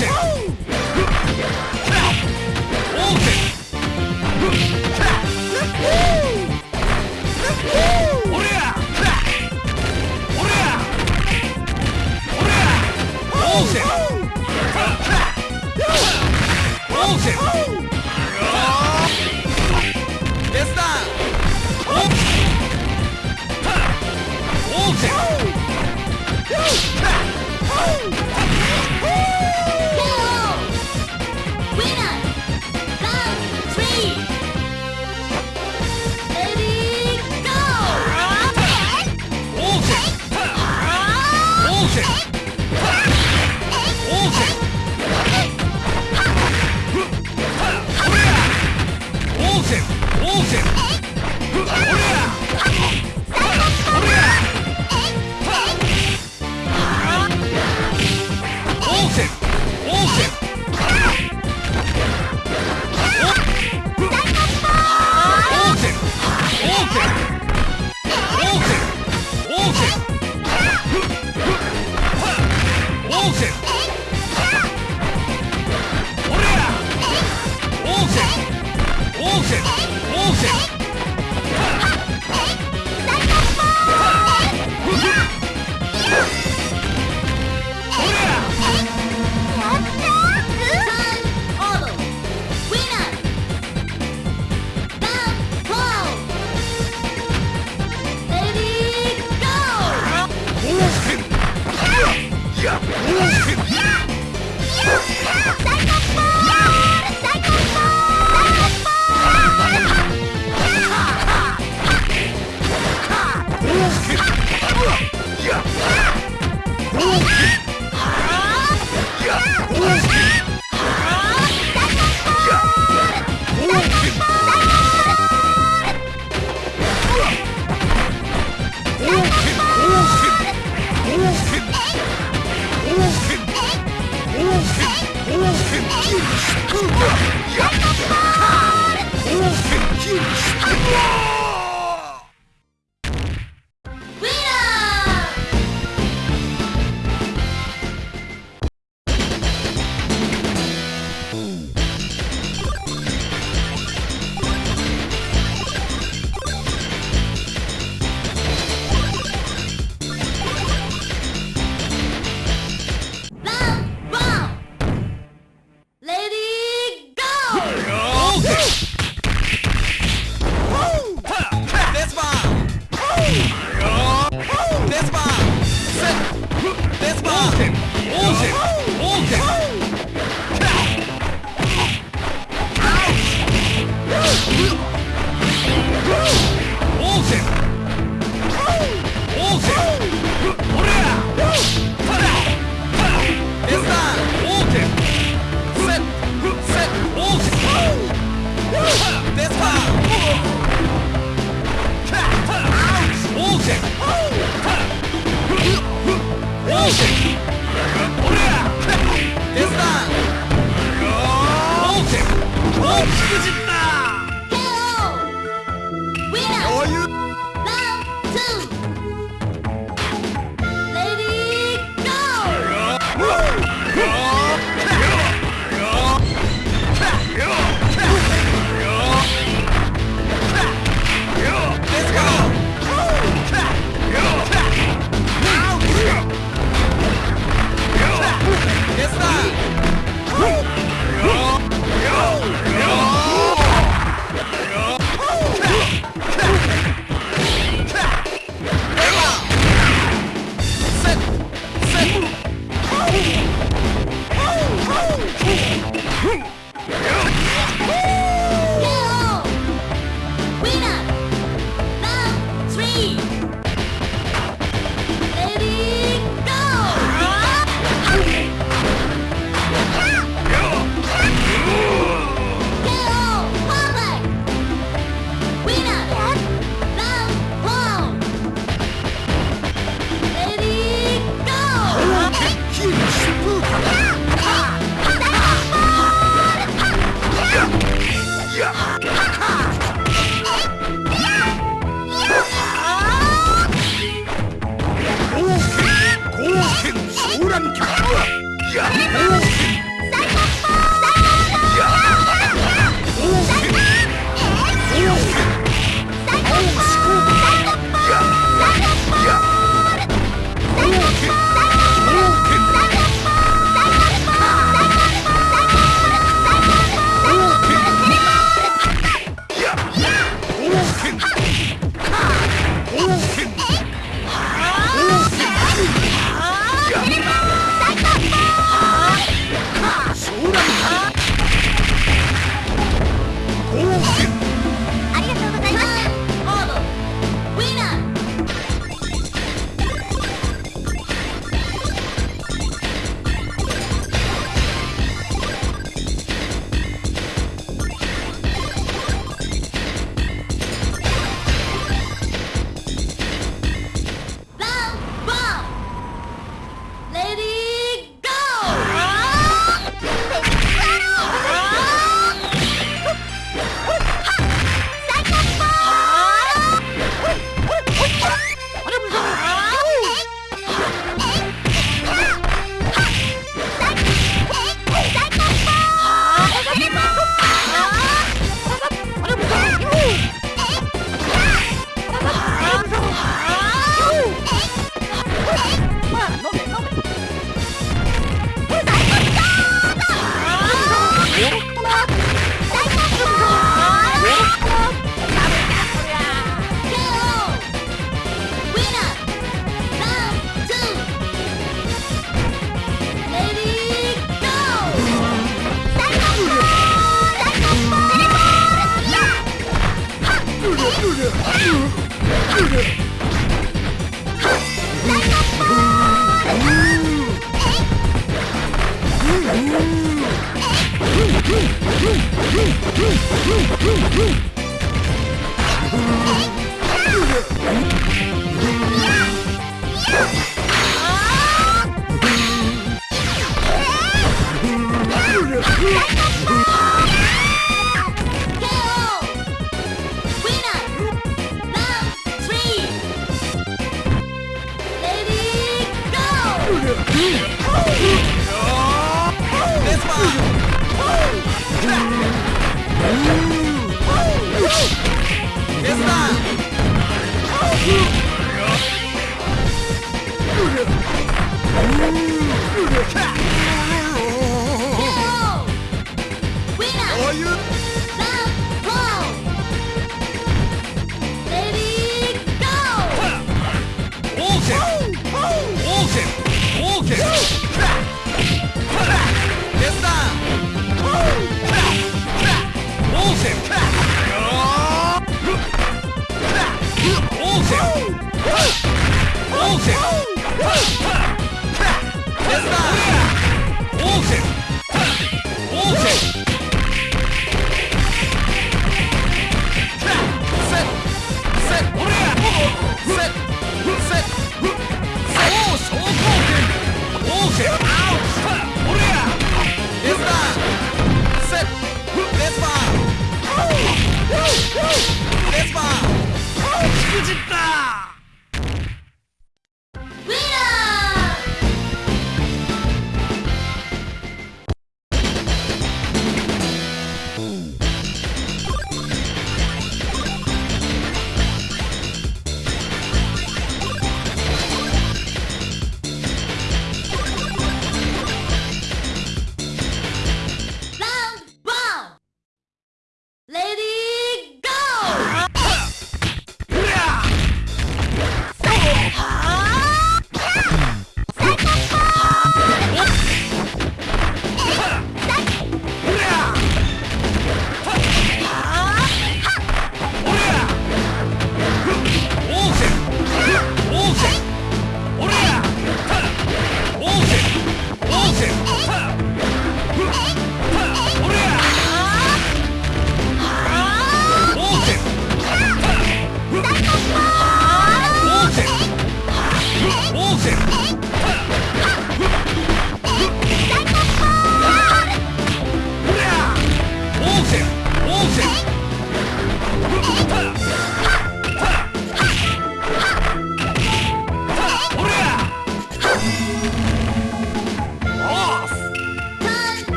Oh! オーセン Oh, shit! Let's go! Awesome! Yes, sir! Bolton!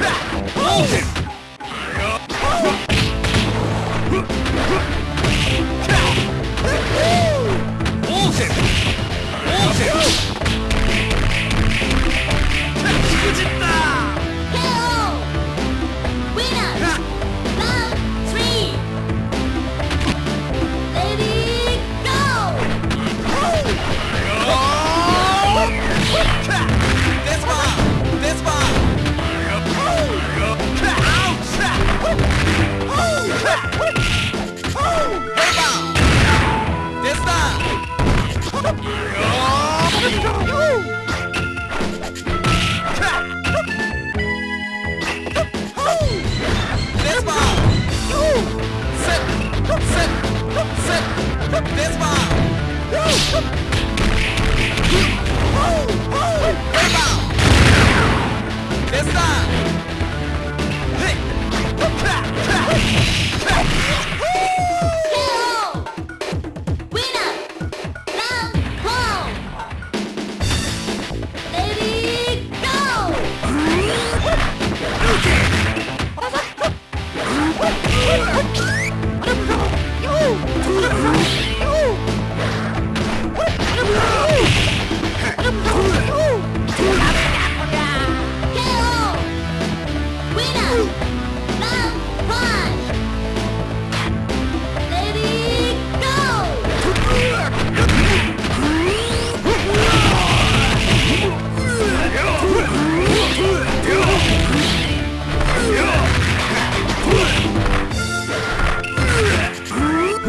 しくった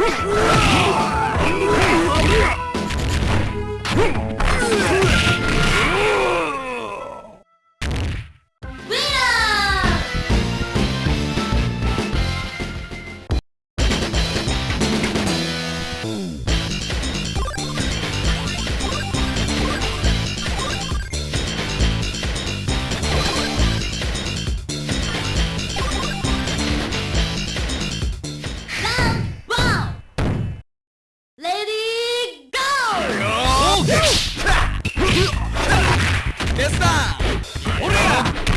Whoa! 俺ら